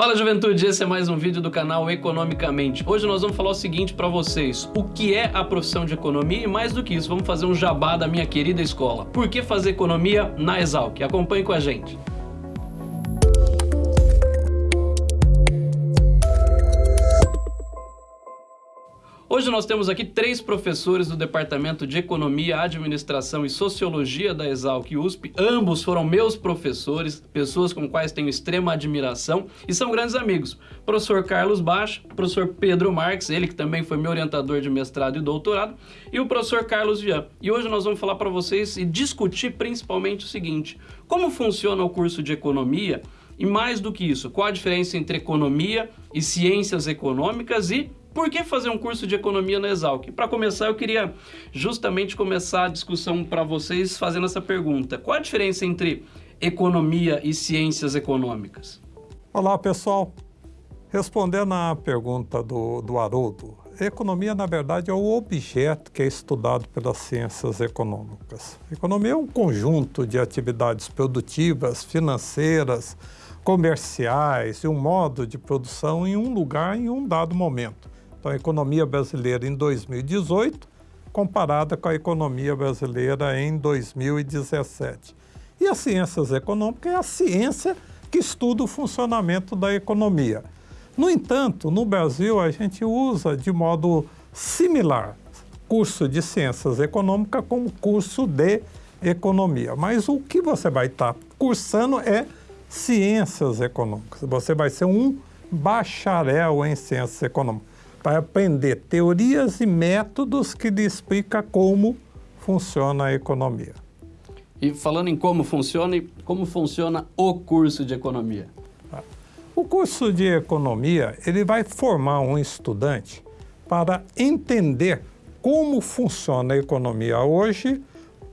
Fala juventude, esse é mais um vídeo do canal Economicamente. Hoje nós vamos falar o seguinte para vocês, o que é a profissão de economia e mais do que isso, vamos fazer um jabá da minha querida escola. Por que fazer economia na Exalc? Acompanhe com a gente. Hoje nós temos aqui três professores do Departamento de Economia, Administração e Sociologia da Exalc USP. Ambos foram meus professores, pessoas com quais tenho extrema admiração e são grandes amigos. Professor Carlos Baixo, professor Pedro Marques, ele que também foi meu orientador de mestrado e doutorado, e o professor Carlos Vian. E hoje nós vamos falar para vocês e discutir principalmente o seguinte, como funciona o curso de Economia e mais do que isso, qual a diferença entre economia e ciências econômicas e por que fazer um curso de economia na Exalc? Para começar, eu queria justamente começar a discussão para vocês fazendo essa pergunta. Qual a diferença entre economia e ciências econômicas? Olá, pessoal. Respondendo à pergunta do, do Haroldo, economia, na verdade, é o objeto que é estudado pelas ciências econômicas. Economia é um conjunto de atividades produtivas, financeiras, comerciais e um modo de produção em um lugar em um dado momento. Então, a economia brasileira em 2018 comparada com a economia brasileira em 2017. E as ciências econômicas é a ciência que estuda o funcionamento da economia. No entanto, no Brasil, a gente usa de modo similar curso de ciências econômicas como curso de economia. Mas o que você vai estar cursando é ciências econômicas. Você vai ser um bacharel em ciências econômicas para aprender teorias e métodos que lhe explica como funciona a economia. E falando em como funciona, como funciona o curso de economia? O curso de economia, ele vai formar um estudante para entender como funciona a economia hoje,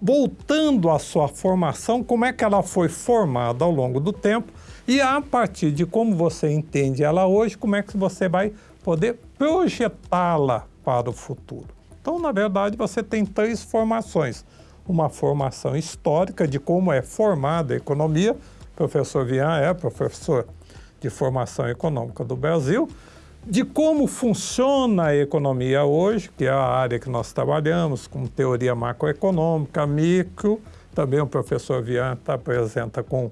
voltando à sua formação, como é que ela foi formada ao longo do tempo e a partir de como você entende ela hoje, como é que você vai poder projetá-la para o futuro. Então, na verdade, você tem três formações. Uma formação histórica de como é formada a economia, o professor Vian é professor de formação econômica do Brasil, de como funciona a economia hoje, que é a área que nós trabalhamos, com teoria macroeconômica, micro, também o professor Vian apresenta com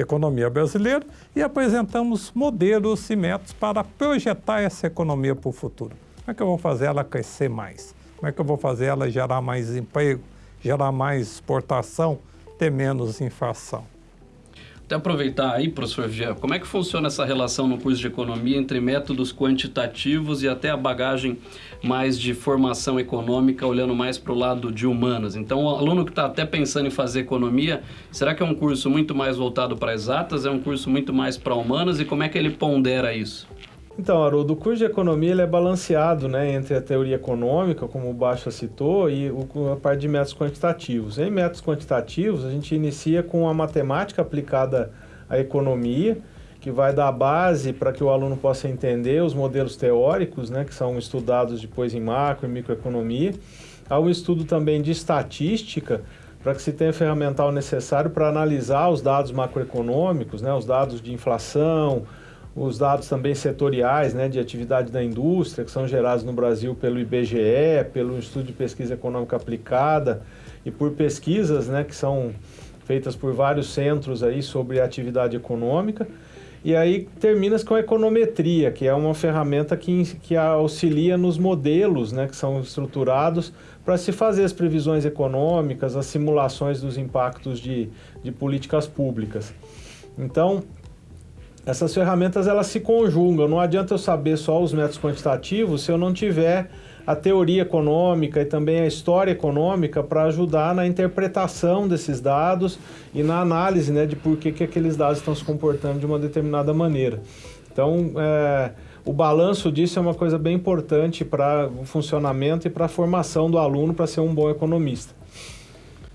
economia brasileira e apresentamos modelos e métodos para projetar essa economia para o futuro. Como é que eu vou fazer ela crescer mais? Como é que eu vou fazer ela gerar mais emprego, gerar mais exportação, ter menos inflação? Até aproveitar aí, professor Gia, como é que funciona essa relação no curso de economia entre métodos quantitativos e até a bagagem mais de formação econômica, olhando mais para o lado de humanas? Então, o aluno que está até pensando em fazer economia, será que é um curso muito mais voltado para exatas, é um curso muito mais para humanas e como é que ele pondera isso? Então, Haroldo, o curso de economia ele é balanceado né, entre a teoria econômica, como o Baixa citou, e o, a parte de métodos quantitativos. Em métodos quantitativos, a gente inicia com a matemática aplicada à economia, que vai dar base para que o aluno possa entender os modelos teóricos, né, que são estudados depois em macro e microeconomia. Há um estudo também de estatística, para que se tenha ferramental necessário para analisar os dados macroeconômicos, né, os dados de inflação, os dados também setoriais né, de atividade da indústria, que são gerados no Brasil pelo IBGE, pelo Instituto de Pesquisa Econômica Aplicada e por pesquisas né, que são feitas por vários centros aí sobre atividade econômica. E aí termina com a econometria, que é uma ferramenta que, que auxilia nos modelos né, que são estruturados para se fazer as previsões econômicas, as simulações dos impactos de, de políticas públicas. Então, essas ferramentas elas se conjugam. Não adianta eu saber só os métodos quantitativos se eu não tiver a teoria econômica e também a história econômica para ajudar na interpretação desses dados e na análise né, de por que, que aqueles dados estão se comportando de uma determinada maneira. Então, é, o balanço disso é uma coisa bem importante para o funcionamento e para a formação do aluno para ser um bom economista.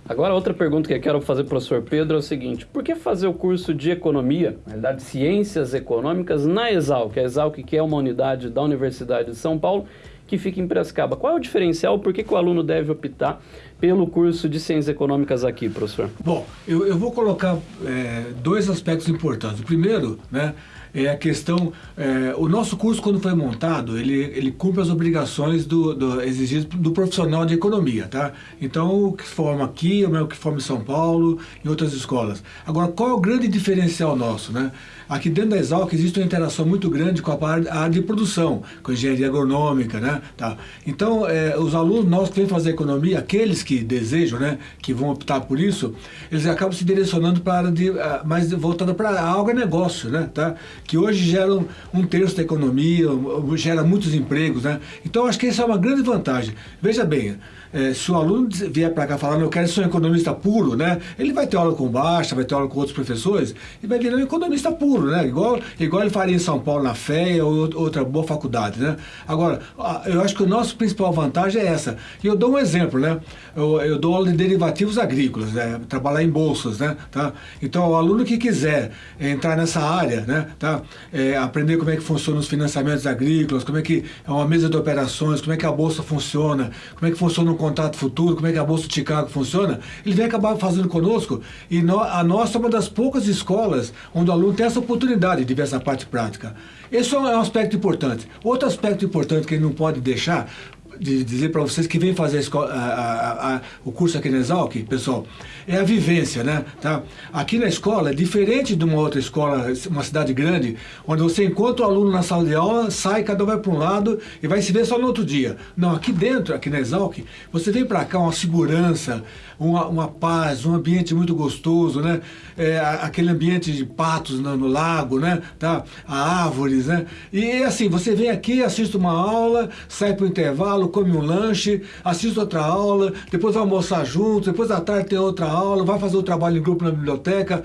Agora, outra pergunta que eu quero fazer para o professor Pedro é o seguinte, por que fazer o curso de Economia, na realidade Ciências Econômicas, na Exalc? A Exalc que é uma unidade da Universidade de São Paulo, que fica em Piracicaba. Qual é o diferencial, por que, que o aluno deve optar pelo curso de Ciências Econômicas aqui, professor? Bom, eu, eu vou colocar é, dois aspectos importantes. O primeiro, né, é a questão, é, o nosso curso quando foi montado, ele, ele cumpre as obrigações do, do exigidas do profissional de economia, tá? Então, o que forma aqui, o que forma em São Paulo, em outras escolas. Agora, qual é o grande diferencial nosso, né? Aqui dentro da Exalc existe uma interação muito grande com a área de produção, com a engenharia agronômica, né? Tá. Então, é, os alunos nossos que vêm fazer economia, aqueles que desejam, né, que vão optar por isso, eles acabam se direcionando para a área de, mais voltada para algo é negócio, né? Tá? Que hoje gera um, terço da economia, gera muitos empregos, né? Então, acho que essa é uma grande vantagem. Veja bem, é, se o aluno vier para cá falando, eu quero ser um economista puro, né? Ele vai ter aula com Baixa, vai ter aula com outros professores e vai virar um economista puro, né? Igual, igual ele faria em São Paulo na FEA ou outra boa faculdade, né? Agora, eu acho que o nosso principal vantagem é essa. E eu dou um exemplo, né? Eu, eu dou aula de derivativos agrícolas, né? Trabalhar em bolsas, né? Tá? Então, o aluno que quiser entrar nessa área, né? Tá? É, aprender como é que funcionam os financiamentos agrícolas, como é que é uma mesa de operações, como é que a bolsa funciona, como é que funciona o contato futuro, como é que a Bolsa de Chicago funciona, ele vem acabar fazendo conosco e no, a nossa é uma das poucas escolas onde o aluno tem essa oportunidade de ver essa parte prática. Esse é um aspecto importante. Outro aspecto importante que ele não pode deixar, de dizer para vocês que vem fazer a escola, a, a, o curso aqui na Exalc, pessoal, é a vivência, né? Tá? Aqui na escola, diferente de uma outra escola, uma cidade grande, onde você encontra o aluno na sala de aula, sai, cada um vai para um lado e vai se ver só no outro dia. Não, aqui dentro, aqui na Exalc, você vem para cá uma segurança, uma, uma paz, um ambiente muito gostoso, né? É, aquele ambiente de patos no, no, lago, né? Tá? árvores, né? E assim, você vem aqui, assiste uma aula, sai para o intervalo, come um lanche, assiste outra aula, depois vai almoçar junto, depois à tarde tem outra aula, vai fazer o trabalho em grupo na biblioteca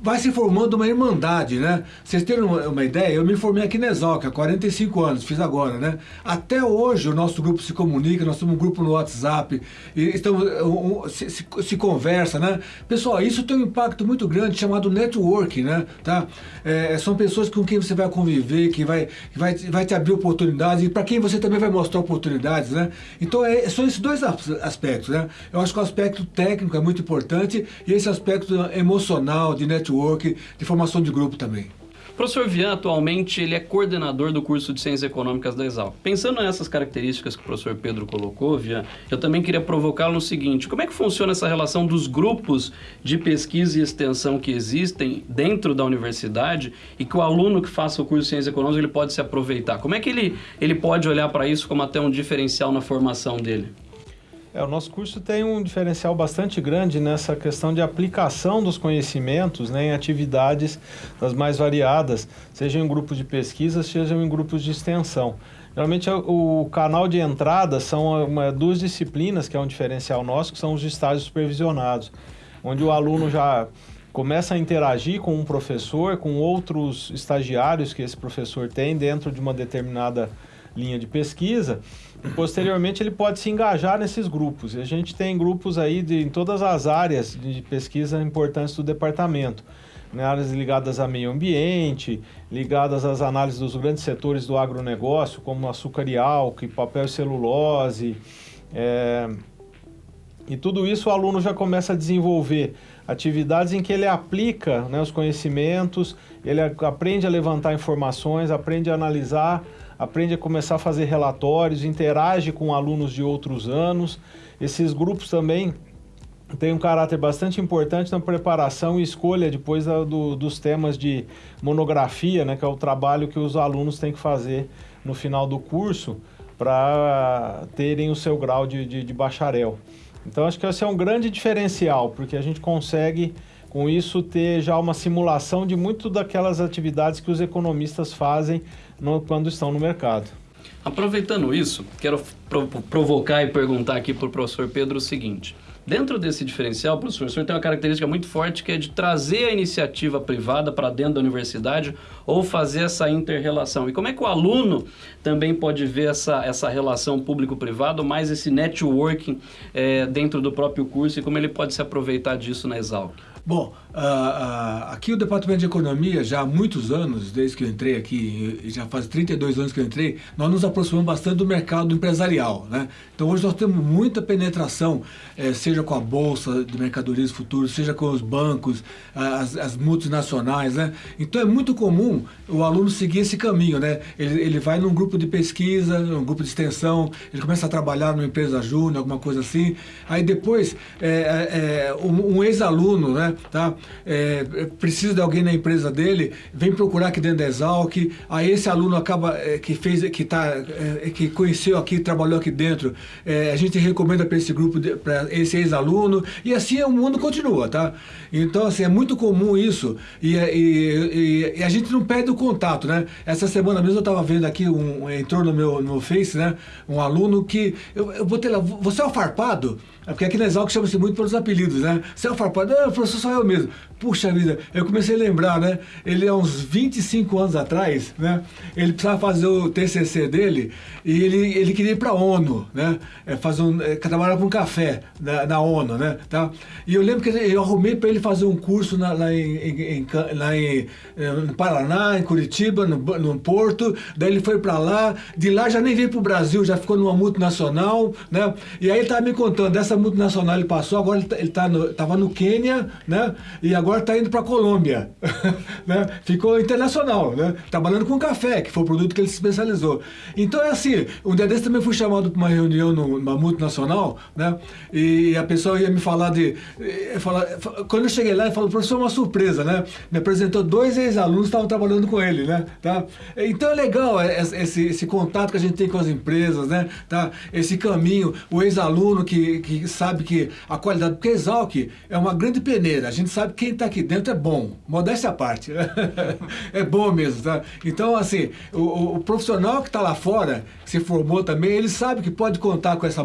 vai se formando uma irmandade, né? Vocês terem uma, uma, ideia, eu me formei aqui na Exalc há 45 anos, fiz agora, né? Até hoje o nosso grupo se comunica, nós temos um grupo no WhatsApp, e estamos, um, se, se, se, conversa, né? Pessoal, isso tem um impacto muito grande chamado networking, né? Tá? É, são pessoas com quem você vai conviver, que vai, que vai, vai te abrir oportunidades e para quem você também vai mostrar oportunidades, né? Então é, são esses dois aspectos, né? Eu acho que o aspecto técnico é muito importante e esse aspecto emocional, de networking, network, de formação de grupo também. O professor Vian, atualmente, ele é coordenador do curso de Ciências Econômicas da Exal. Pensando nessas características que o professor Pedro colocou, Vian, eu também queria provocá-lo no seguinte, como é que funciona essa relação dos grupos de pesquisa e extensão que existem dentro da universidade e que o aluno que faça o curso de Ciências Econômicas ele pode se aproveitar? Como é que ele, ele pode olhar para isso como até um diferencial na formação dele? É, o nosso curso tem um diferencial bastante grande nessa questão de aplicação dos conhecimentos né, em atividades das mais variadas, seja em grupos de pesquisa, seja em grupos de extensão. Geralmente o canal de entrada são uma, duas disciplinas, que é um diferencial nosso, que são os estágios supervisionados, onde o aluno já começa a interagir com um professor, com outros estagiários que esse professor tem dentro de uma determinada linha de pesquisa, Posteriormente, ele pode se engajar nesses grupos. A gente tem grupos aí de, em todas as áreas de pesquisa importantes do departamento. Né, áreas ligadas a meio ambiente, ligadas às análises dos grandes setores do agronegócio, como açúcar e álcool, papel e celulose. É... E tudo isso o aluno já começa a desenvolver atividades em que ele aplica né, os conhecimentos, ele aprende a levantar informações, aprende a analisar aprende a começar a fazer relatórios, interage com alunos de outros anos. Esses grupos também têm um caráter bastante importante na preparação e escolha depois da, do, dos temas de monografia, né, que é o trabalho que os alunos têm que fazer no final do curso para terem o seu grau de, de, de bacharel. Então acho que esse é um grande diferencial, porque a gente consegue com isso ter já uma simulação de muito daquelas atividades que os economistas fazem no, quando estão no mercado. Aproveitando isso, quero provocar e perguntar aqui para o professor Pedro o seguinte. Dentro desse diferencial, professor, o senhor tem uma característica muito forte que é de trazer a iniciativa privada para dentro da universidade ou fazer essa inter-relação. E como é que o aluno também pode ver essa, essa relação público-privado, mais esse networking é, dentro do próprio curso e como ele pode se aproveitar disso na Exalc? Bom, Uh, aqui o Departamento de Economia, já há muitos anos, desde que eu entrei aqui, já faz 32 anos que eu entrei, nós nos aproximamos bastante do mercado empresarial. Né? Então hoje nós temos muita penetração, eh, seja com a Bolsa de Mercadorias Futuras, seja com os bancos, as, as, multinacionais. Né? Então é muito comum o aluno seguir esse caminho. Né? Ele, ele vai num grupo de pesquisa, num grupo de extensão, ele começa a trabalhar numa empresa júnior, alguma coisa assim. Aí depois, é, um, um ex-aluno, né, tá? É, precisa de alguém na empresa dele, vem procurar aqui dentro da Exalc, aí esse aluno acaba, é, que fez, que tá, é, que conheceu aqui, trabalhou aqui dentro, é, a gente recomenda para esse grupo, para esse ex-aluno, e assim o mundo continua, tá? Então, assim, é muito comum isso, e, e, e, e a gente não perde o contato, né? Essa semana mesmo eu estava vendo aqui, um, entrou no meu, no Face, né? Um aluno que, eu, eu botei lá, você é o farpado? É porque aqui na Exalc chama-se muito pelos apelidos, né? Você é o farpado? Não, professor, sou eu mesmo. Puxa vida, eu comecei a lembrar, né? Ele há uns 25 anos atrás, né? Ele precisava fazer o TCC dele e ele, ele queria ir para a ONU, né? É, fazer um, é, trabalhar com café na, na, ONU, né? Tá? E eu lembro que eu arrumei para ele fazer um curso na, lá, em, em, em, lá em, é, no Paraná, em Curitiba, no, no Porto. Daí ele foi para lá, de lá já nem veio para o Brasil, já ficou numa multinacional, né? E aí ele estava me contando, dessa multinacional ele passou, agora ele, tá, ele tá no, no Quênia, né? E agora está indo para a Colômbia, né? Ficou internacional, né? Trabalhando com café, que foi o produto que ele se especializou. Então é assim, um dia desse também fui chamado para uma reunião numa multinacional, né? E a pessoa ia me falar de... Eh, Falar, quando eu cheguei lá, ele falou, professor, uma surpresa, né? Me apresentou dois ex-alunos que estavam trabalhando com ele, né? Tá? Então é legal esse, esse contato que a gente tem com as empresas, né? Tá? Esse caminho, o ex-aluno que, que sabe que a qualidade, porque Exalc é uma grande peneira, a gente sabe que quem está aqui dentro é bom, modéstia à parte, é bom mesmo, tá? Então, assim, o, o profissional que está lá fora, que se formou também, ele sabe que pode contar com essa,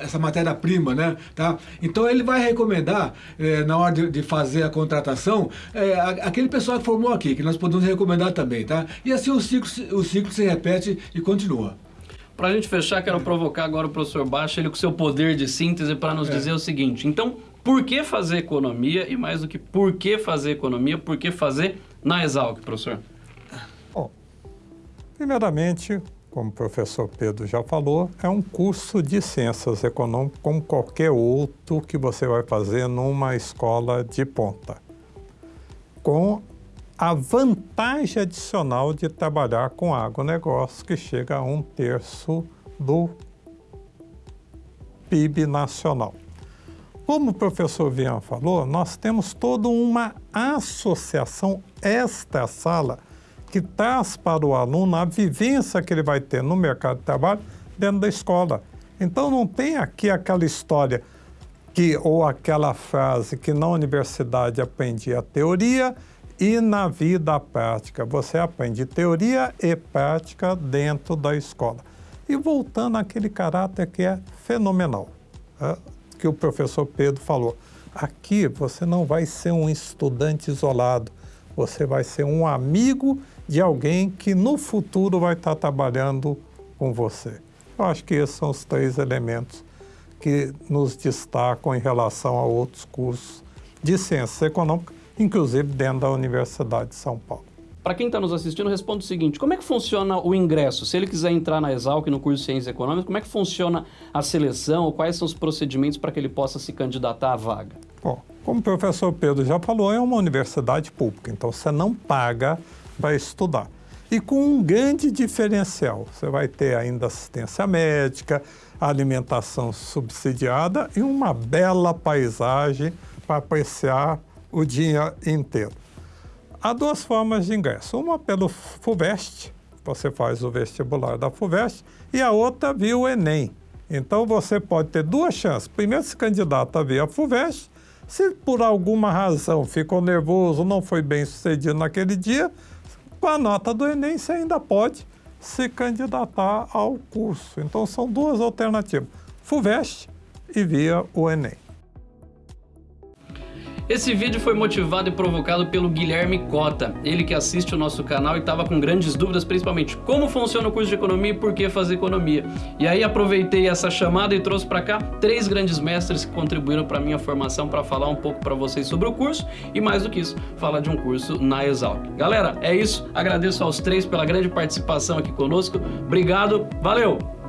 essa matéria-prima, né? Tá? Então, ele vai recomendar, é, na hora de, de, fazer a contratação, é, aquele pessoal que formou aqui, que nós podemos recomendar também, tá? E assim o ciclo, o ciclo se repete e continua. Para a gente fechar, quero provocar agora o professor Baixa, ele com seu poder de síntese, para nos é. dizer o seguinte. Então, por que fazer economia? E mais do que por que fazer economia, por que fazer na Exalc, professor? Bom, primeiramente, como o professor Pedro já falou, é um curso de ciências econômicas como qualquer outro que você vai fazer numa escola de ponta. Com a vantagem adicional de trabalhar com agronegócio, que chega a um terço do PIB nacional. Como o professor Vian falou, nós temos toda uma associação esta sala que traz para o aluno a vivência que ele vai ter no mercado de trabalho dentro da escola. Então não tem aqui aquela história que ou aquela frase que na universidade aprendi a teoria e na vida prática. Você aprende teoria e prática dentro da escola. E voltando àquele caráter que é fenomenal. Né? Que o professor Pedro falou. Aqui você não vai ser um estudante isolado, você vai ser um amigo de alguém que no futuro vai estar trabalhando com você. Eu acho que esses são os três elementos que nos destacam em relação a outros cursos de ciências econômicas, inclusive dentro da Universidade de São Paulo. Para quem está nos assistindo, responda o seguinte: como é que funciona o ingresso? Se ele quiser entrar na Exalc no curso de Ciências Econômicas, como é que funciona a seleção? Quais são os procedimentos para que ele possa se candidatar à vaga? Bom, como o professor Pedro já falou, é uma universidade pública, então você não paga para estudar. E com um grande diferencial: você vai ter ainda assistência médica, alimentação subsidiada e uma bela paisagem para apreciar o dia inteiro. Há duas formas de ingresso. Uma pelo FUVEST, você faz o vestibular da FUVEST, e a outra via o Enem. Então você pode ter duas chances. Primeiro se candidata via FUVEST, se por alguma razão ficou nervoso, não foi bem sucedido naquele dia, com a nota do Enem você ainda pode se candidatar ao curso. Então são duas alternativas, FUVEST e via o Enem. Esse vídeo foi motivado e provocado pelo Guilherme Cota, ele que assiste o nosso canal e estava com grandes dúvidas, principalmente como funciona o curso de economia e por que fazer economia. E aí aproveitei essa chamada e trouxe para cá três grandes mestres que contribuíram para minha formação para falar um pouco para vocês sobre o curso e mais do que isso, falar de um curso na Exalc. Galera, é isso. Agradeço aos três pela grande participação aqui conosco. Obrigado, valeu!